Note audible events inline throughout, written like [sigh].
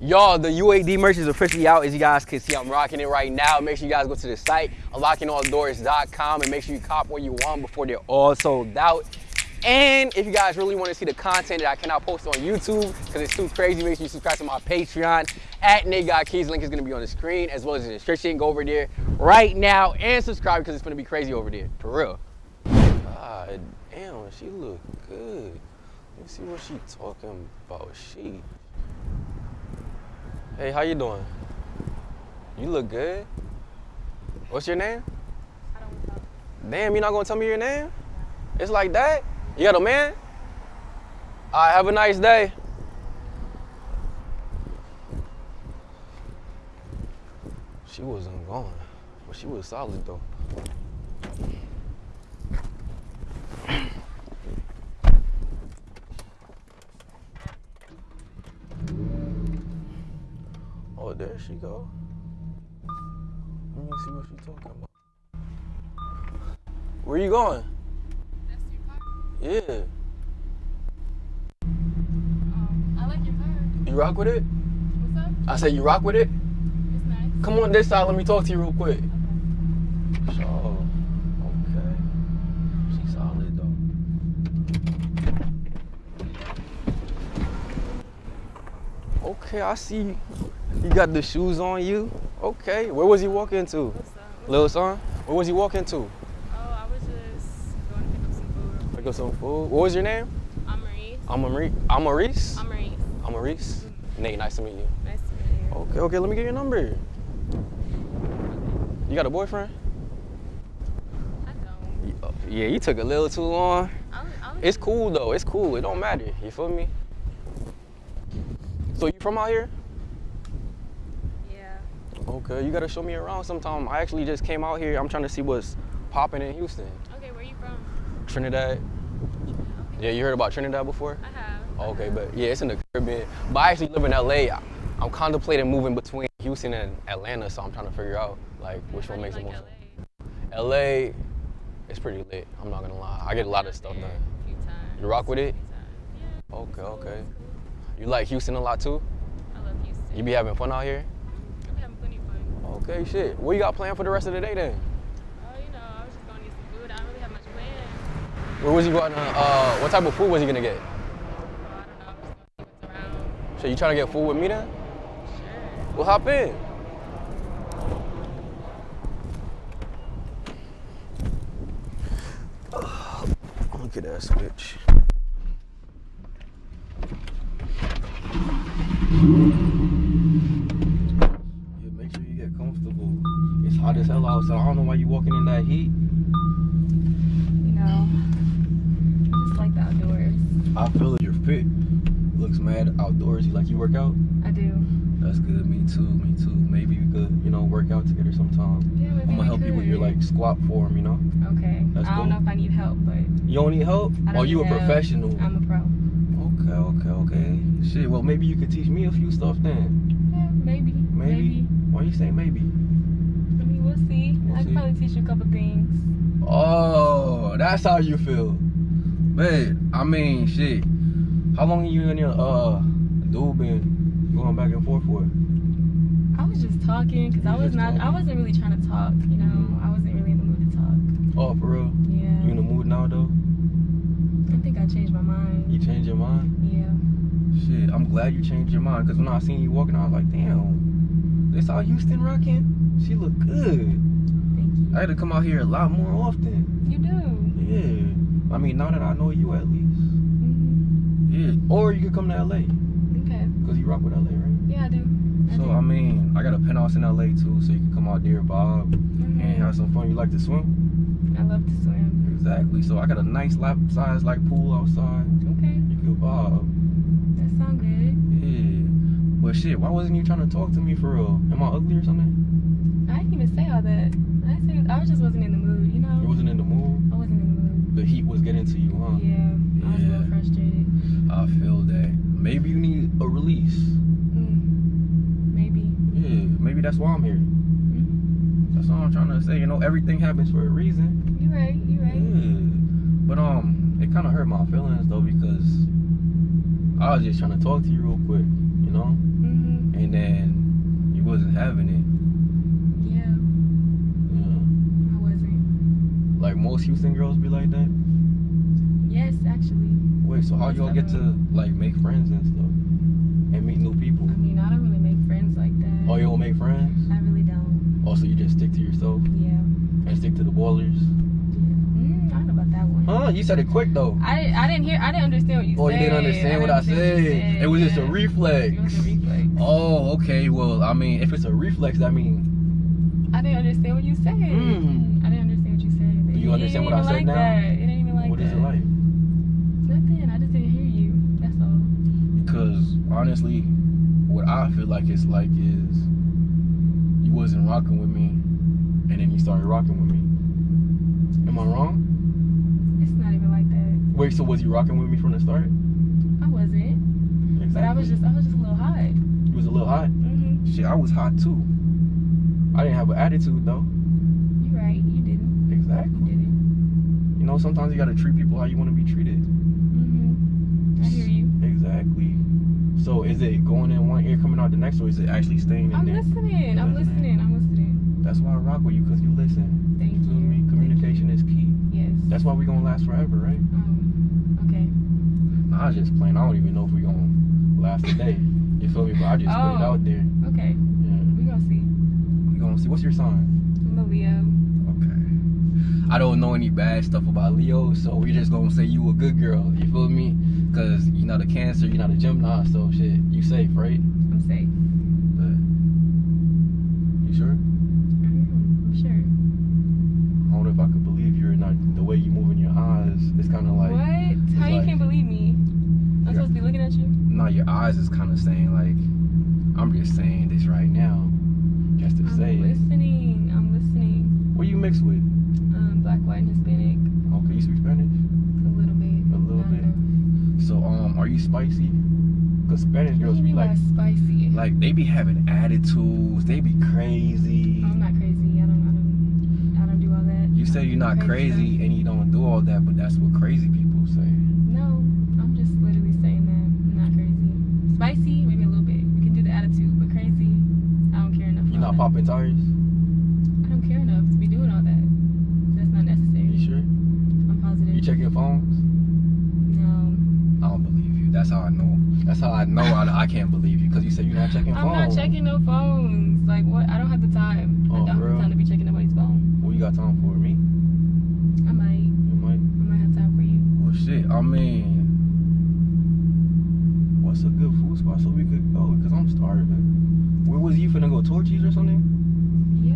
Y'all, the UAD merch is officially out. As you guys can see, I'm rocking it right now. Make sure you guys go to the site, unlockingalldoors.com, and make sure you cop what you want before they're all sold out. And if you guys really want to see the content that I cannot post on YouTube because it's too crazy, make sure you subscribe to my Patreon at Nate Got Keys. Link is going to be on the screen as well as the description. Go over there right now and subscribe because it's going to be crazy over there. For real. God damn, she look good. Let me see what she talking about. She. Hey, how you doing? You look good. What's your name? I don't know. Damn, you're not gonna tell me your name? It's like that? You got a man? All right, have a nice day. She wasn't going, but she was solid though. Oh, there she go. Let me see what she talking about. Where you going? That's your car? Yeah. Um, I like your car. You rock with it? What's up? I said you rock with it? It's nice. Come on this side, let me talk to you real quick. Okay. So, okay. She's solid though. Okay, I see you got the shoes on you. Okay, where was he walking to? Little son? Where was he walking to? Oh, I was just going to pick up some food. Pick up some food. What was your name? I'm Marie. I'm Marie. I'm Maurice. I'm Maurice. Mm-hmm. Nate, nice to meet you. Nice to meet you. Okay, okay, let me get your number. You got a boyfriend? I don't. Yeah, you took a little too long. It's cool though. It's cool. It don't matter. You feel me? So you from out here? Okay, you gotta show me around sometime. I actually just came out here. I'm trying to see what's popping in Houston. Okay, where you from? Trinidad. Yeah, you heard about Trinidad before? I have. Okay, but yeah, it's in the Caribbean. But I actually live in LA. I- I'm contemplating moving between Houston and Atlanta, so I'm trying to figure out like which How one makes the like most sense. LA? LA, it's pretty lit. I'm not gonna lie. I get a lot of stuff done. A few times. You rock with it? A few times. Yeah. Okay, okay. You like Houston a lot too? I love Houston. You be having fun out here? I'm having plenty of fun. Okay, shit. What you got planned for the rest of the day then? Oh, you know, I was just going to get some food. I don't really have much planned. Where was you going? to, Uh, what type of food was you gonna get? Oh, I don't know. I'm just going to see what's around. So you trying to get food with me then? Sure. Well, hop in. [sighs] Look at that switch. Heat. You know, I just like the outdoors. I feel it. You're fit. Looks mad outdoorsy. Like you work out. I do. That's good. Me too. Me too. Maybe we could, you know, work out together sometime. Yeah, maybe I'm gonna help you with your like squat form. You know. Okay. That's I don't cool. know if I need help, but You don't need help? Don't Oh, you a help. professional. I'm a pro. Okay, okay, okay. Shit. Well, maybe you could teach me a few stuff then. Yeah, maybe. Maybe. Why you say maybe? We'll see. We'll I see. can probably teach you a couple things. Oh, that's how you feel. Man, I mean, shit. How long you and your uh dude been going back and forth for? I was just talking because I was not. I wasn't really trying to talk. You know, I wasn't really in the mood to talk. Oh, for real? Yeah. You in the mood now though? I think I changed my mind. You changed your mind? Yeah. Shit, I'm glad you changed your mind. Cause when I seen you walking, I was like, damn, this how Houston rocking? She look good. Thank you. I had to come out here a lot more often. You do. Yeah. I mean, now that I know you at least. hmm Yeah. Or you could come to LA. Okay. Cause you rock with LA, right? Yeah, I do. I So do. I mean, I got a penthouse in LA too, so you can come out there, Bob, Mhm. and have some fun. You like to swim? I love to swim. Exactly. So I got a nice lap size like pool outside. Okay. You could bob. That sound good. But shit, why wasn't you trying to talk to me for real? Am I ugly or something? I didn't even say all that. I said I just wasn't in the mood. You know. You wasn't in the mood. I wasn't in the mood. The heat was getting to you, huh? Yeah. I was a little frustrated. I feel that. Maybe you need a release. Mm. Maybe. Yeah. Maybe that's why I'm here. Mhm. That's all I'm trying to say. You know, everything happens for a reason. You right. You right. Yeah. But um, it kind of hurt my feelings though because I was just trying to talk to you real quick. Mm-hmm. And then you wasn't having it. Yeah, Yeah. I wasn't. Like most Houston girls be like that. Yes, actually. Wait, so how y'all get to like make friends and stuff and meet new people? I mean, I don't really make friends like that. Oh, you don't make friends? I really don't. Oh, also, you just stick to yourself Yeah. and stick to the ballers. Mm, I know about that one. Huh? You said it quick though. I I didn't hear. I didn't understand what you Oh, said. Oh, you didn't understand what I didn't understand said. what It was just a reflex. It was a reflex. Oh, okay. Well, I mean, if it's a reflex, I mean, I didn't understand what you said. mm, I didn't understand what you said. Do you It understand what I said like now? That. It ain't even like what that. is it like? It's Nothing. I just didn't hear you. That's all. Because honestly, what I feel like it's like is you wasn't rocking with me, and then you started rocking with me. Am I wrong? It's not even like that. Wait, so was you rocking with me from the start? I wasn't. Exactly. But I was just. I was just a little hot. You was a little hot. Mm-hmm. Shit, I was hot too. I didn't have an attitude though. You're right. You didn't. You Exactly. didn't. You know, sometimes you gotta treat people how you want to be treated. Mm-hmm. I hear you. Exactly. So is it going in one ear, coming out the next, or is it actually staying in I'm there? listening. I'm Listening. listening. I'm listening. That's why I rock with you, because you listen. Thank You you. Is key. Yes. That's why we're gonna last forever, right? Um. Okay. Nah, I was just playing. I don't even know if we're gonna last a day. [laughs] You feel me? But I just put it Oh. out there. Okay. Yeah. We gonna see. We're gonna see. What's your sign? I'm a Leo. Okay. I don't know any bad stuff about Leo, so we just gonna say you a good girl. You feel me? Cause you're not a Cancer, you're not a Gemini, so shit, you safe, right? I'm safe. But you sure? Mm, I'm sure. I don't know if I could believe you or not. The way you moving your eyes, it's kind of like what? How you like- can't believe me? I'm supposed to be looking at you? no, your eyes is kind of saying like, I'm just saying this right now, just to I'm say it. listening. I'm listening. What you mixed with? Um, black, white, and Hispanic. Okay, you speak Spanish. A little bit. A little bit. enough. So um, are you spicy? Cause Spanish girls be like, spicy? like they be having attitudes. They be crazy. I'm not crazy. I don't. I don't do all that. You say you're not crazy and you don't do all that, but that's what crazy people say. No, I'm just literally saying that I'm not crazy. Spicy, maybe a little bit. We can do the attitude, but crazy, I don't care enough. You're not popping tires. I don't care enough to be doing all that. That's not necessary. You sure? I'm positive. You check your phones? No, I don't believe you. That's how I know. That's how I know I, I can't believe you because you said you're not checking I'm phones. not checking no phones. Like what? I don't have the time. Oh, I don't have the time to be checking. What you got time for me? I might. You might. I might have time for you. Well, shit. I mean, what's a good food spot so we could go? Because I'm starving. Where was you finna go? Torchy's or something? Yeah.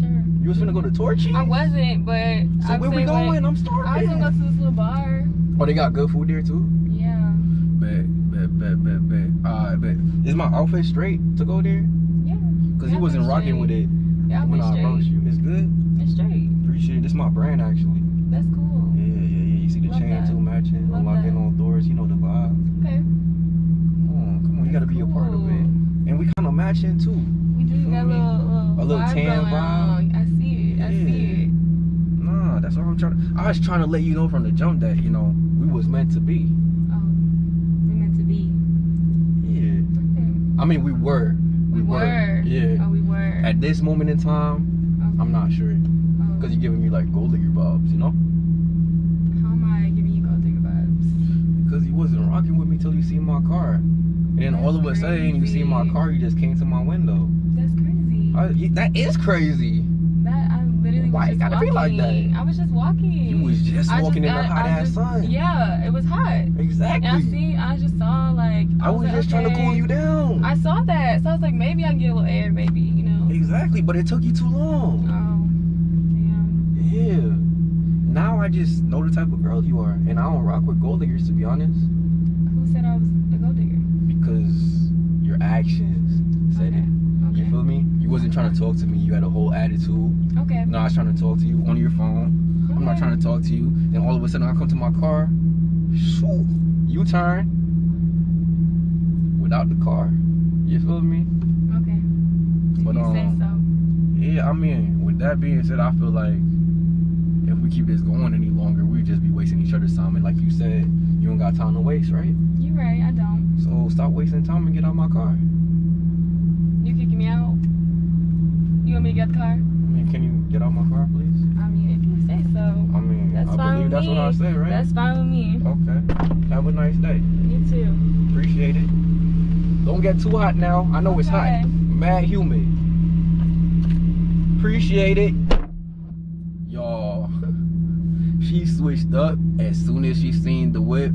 Sure. You was finna go to Torchy's? I wasn't, but So I'm where we saying, like, going? I'm starving. I was gonna go to this little bar. Oh, they got good food there too. Yeah. Bet, bet, bet, bet, bet. Uh, bet. Is my outfit straight to go there? Yeah. Cause Yeah, you wasn't rocking with it Yeah, when I'm I straight. approached you. It's good. It's straight. Appreciate it. It's my brand actually. That's cool. Yeah, yeah, yeah. You see the Love chain that. too matching, Love unlocking that. all doors. You know the vibe. Okay. Come on, come on. You gotta be a part of it. And we kind of matching too. We do feel got a little, little, A little vibe tan going vibe. on. I see it. I see it. Nah, that's all I'm trying to. I was trying to let you know from the jump that you know we was meant to be. Oh, we meant to be. Yeah. Okay. I mean, we were. We, were. Yeah. Oh, we were. At this moment in time, okay. I'm not sure. Oh. Cause you're giving me like gold digger vibes, you know? How am I giving you gold digger vibes? Because you wasn't rocking with me till you seen my car. And then all of a sudden, you see my car, you just came to my window. That's crazy. I, that is crazy. I Why was it just gotta be like walking. that? I was just walking. You was just I walking in the hot I ass just- sun. Yeah, it was hot. Exactly. And I see, I just saw like. I was like, just trying to cool you down. I saw that, so I was like, maybe I can get a little air, maybe, you know. exactly, but it took you too long. Oh, damn. Yeah. Now I just know the type of girl you are, and I don't rock with gold diggers to be honest, Who said I was a gold digger? because your actions said Okay. it. You feel me? You wasn't trying to talk to me. You had a whole attitude. Okay. No, I was trying to talk to you on your phone. Okay. I'm not trying to talk to you. Then all of a sudden I come to my car. Shoo, you turn without the car. You feel me? Okay. But, you say um, so. Yeah, I mean, with that being said, I feel like if we keep this going any longer, we'd just be wasting each other's time. And like you said, you don't got time to waste, right? You right, I don't. So stop wasting time and get out my car. You me out? me to get the car? I mean, can you get out my car, please? I mean, if you say so. I mean, That's I fine believe with that's me. what I said, right? That's fine with me. Okay. Have a nice day. You too. Appreciate it. Don't get too hot now. I know it's hot. Okay. Mad humid. Appreciate it. Y'all, [laughs] she switched up as soon as she seen the whip.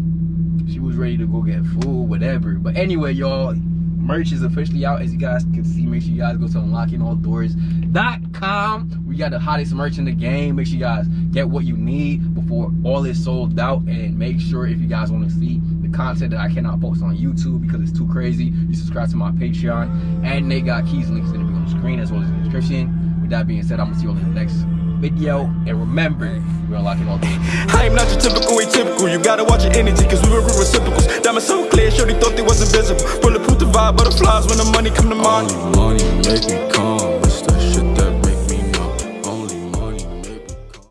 She was ready to go get food, whatever. But anyway, y'all, merch is officially out. As you guys can see, make sure you guys go to unlockingalldoors.com. We got the hottest merch in the game. Make sure you guys get what you need before all is sold out. And make sure if you guys want to see the content that I cannot post on YouTube because it's too crazy, you subscribe to my Patreon. And Nate Got Keys links in the on the screen as well as the description. With that being said, I'm gonna see you all in the next video. And remember, we're unlocking all doors. I am not your typical atypical. You gotta watch your energy, cause we were reciprocals. Diamonds so clear, sure they thought they was invisible. Bulletproof the vibe, butterflies when the money come to mind.